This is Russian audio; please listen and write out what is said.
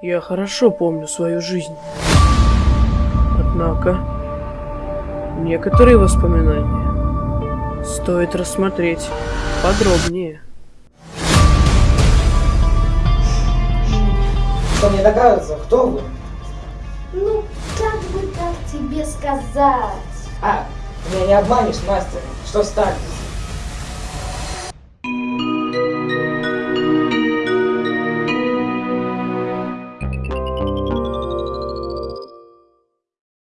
Я хорошо помню свою жизнь. Однако, некоторые воспоминания стоит рассмотреть подробнее. Что мне догадывается, кто вы? Ну, как бы так тебе сказать? А, меня не обманешь, мастер. Что Старлис?